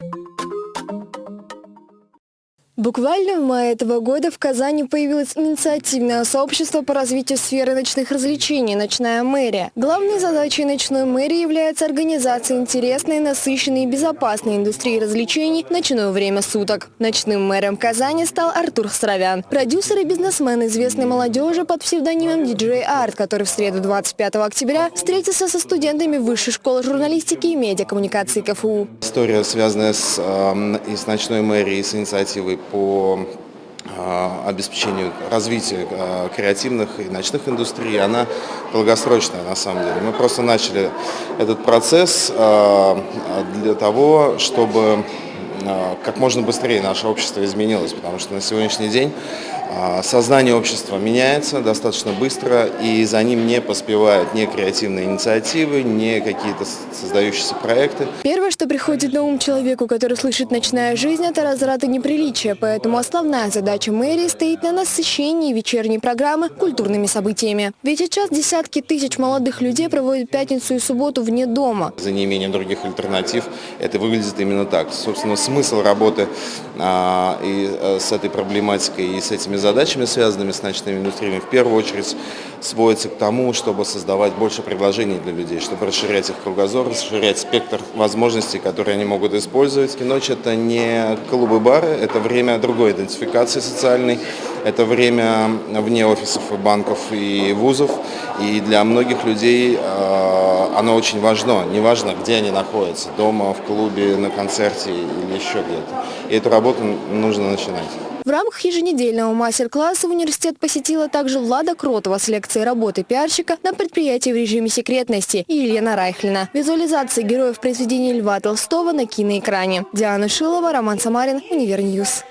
you Буквально в мае этого года в Казани появилось инициативное сообщество по развитию сферы ночных развлечений «Ночная мэрия». Главной задачей ночной мэрии является организация интересной, насыщенной и безопасной индустрии развлечений в ночное время суток. Ночным мэром Казани стал Артур Сравян, продюсер и бизнесмен известной молодежи под псевдонимом DJ Art, который в среду 25 октября встретился со студентами Высшей школы журналистики и медиакоммуникации КФУ. История, связанная с, э, и с ночной мэрией, с инициативой по а, обеспечению развития а, креативных и ночных индустрий, она долгосрочная на самом деле. Мы просто начали этот процесс а, для того, чтобы как можно быстрее наше общество изменилось, потому что на сегодняшний день а, сознание общества меняется достаточно быстро, и за ним не поспевают ни креативные инициативы, ни какие-то создающиеся проекты. Первое, что приходит на ум человеку, который слышит «ночная жизнь», это разрад и неприличие, поэтому основная задача мэрии стоит на насыщении вечерней программы культурными событиями. Ведь сейчас десятки тысяч молодых людей проводят пятницу и субботу вне дома. За неимением других альтернатив это выглядит именно так. Собственно, смысл работы а, и, а, с этой проблематикой и с этими задачами, связанными с ночными индустриями, в первую очередь сводится к тому, чтобы создавать больше предложений для людей, чтобы расширять их кругозор, расширять спектр возможностей, которые они могут использовать. И ночь – это не клубы-бары, это время другой идентификации социальной, это время вне офисов и банков и вузов, и для многих людей э, оно очень важно. Неважно, где они находятся, дома, в клубе, на концерте или еще где-то. И эту работу нужно начинать. В рамках еженедельного мастер-класса университет посетила также Влада Кротова с лекцией работы пиарщика на предприятии в режиме секретности и Елена Райхлина. Визуализация героев произведений Льва Толстого на киноэкране. Диана Шилова, Роман Самарин, Univer News.